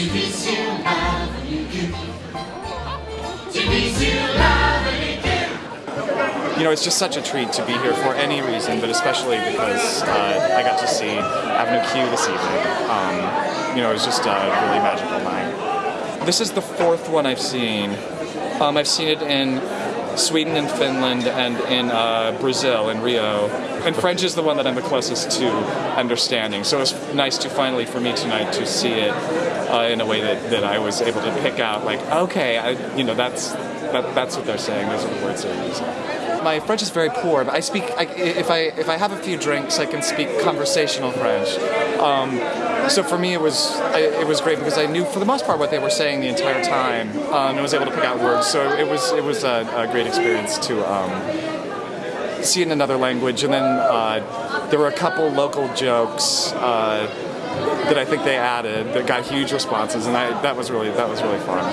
You know, it's just such a treat to be here for any reason, but especially because uh, I got to see Avenue Q this evening. Um, you know, it was just a really magical night. This is the fourth one I've seen. Um, I've seen it in Sweden and Finland and in uh, Brazil, in Rio. And French is the one that I'm the closest to understanding. So it's nice to finally, for me tonight, to see it uh, in a way that, that I was able to pick out, like, okay, I, you know, that's, that, that's what they're saying, those are the words they're using. My French is very poor, but I speak, I, if, I, if I have a few drinks, I can speak conversational French. Um, so for me, it was I, it was great because I knew for the most part what they were saying the entire time, um, and I was able to pick out words. So it was it was a, a great experience to um, see it in another language. And then uh, there were a couple local jokes uh, that I think they added that got huge responses, and I, that was really that was really fun.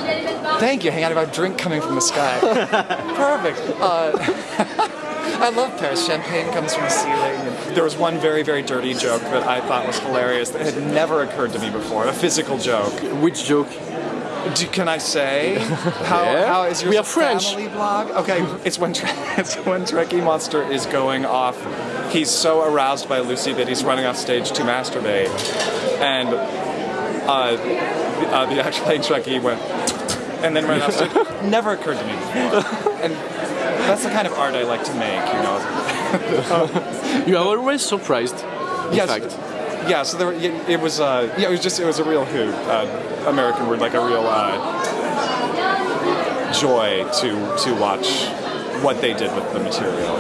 Thank you. Hang on, about drink coming from the sky. Perfect. I love Paris. Champagne comes from the ceiling. There was one very, very dirty joke that I thought was hilarious that had never occurred to me before. A physical joke. Which joke? Do, can I say? How, Yeah. how is your We are French. family blog? Okay, it's when it's when Trekkie Monster is going off. He's so aroused by Lucy that he's running off stage to masturbate, and uh, the, uh, the actual Trekkie went and then ran off stage. Never occurred to me before, and that's the kind of art I like to make. You know. You are always surprised. In yes. fact. Yeah, so there, it, it was, uh, yeah, it was just, it was a real hoot, uh, American word, like a real uh, joy to to watch what they did with the material.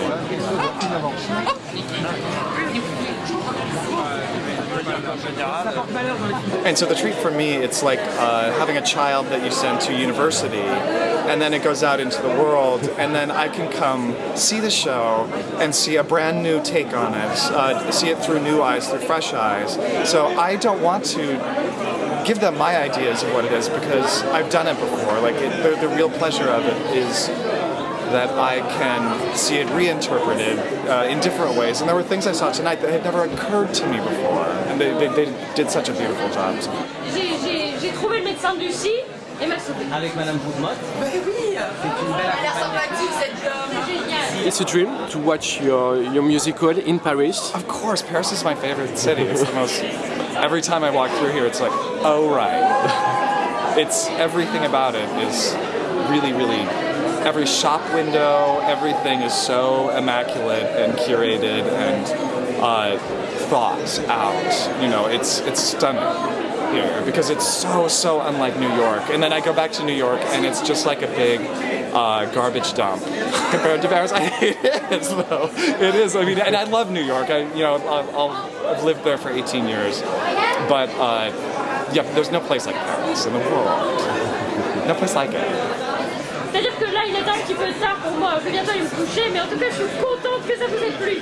And so the treat for me, it's like uh, having a child that you send to university, and then it goes out into the world, and then I can come see the show and see a brand new take on it, uh, see it through new eyes, through fresh eyes. So I don't want to give them my ideas of what it is because I've done it before. Like it, the, the real pleasure of it is that I can see it reinterpreted uh, in different ways. And there were things I saw tonight that had never occurred to me before, and they, they, they did such a beautiful job. J'ai- trouvé le médecin de Lucie et m'a sauvé. Avec Madame Boudmotte. C'est génial. It's a dream to watch your, your musical in Paris. Of course, Paris is my favorite city. It's the most. Every time I walk through here, it's like, oh right. It's everything about it is really, really. Every shop window, everything is so immaculate and curated and uh, thought out. You know, it's it's stunning here because it's so so unlike New York. And then I go back to New York and it's just like a big uh, garbage dump compared to Paris. I it is though. It is. I mean, and I love New York. I you know I'll, I've lived there for 18 years, but uh, yeah, there's no place like Paris in the world. No place like it. C'est-à-dire que là, il est un petit peu tard pour moi. Je vais bientôt aller me coucher, mais en tout cas, je suis contente que ça vous ait plu.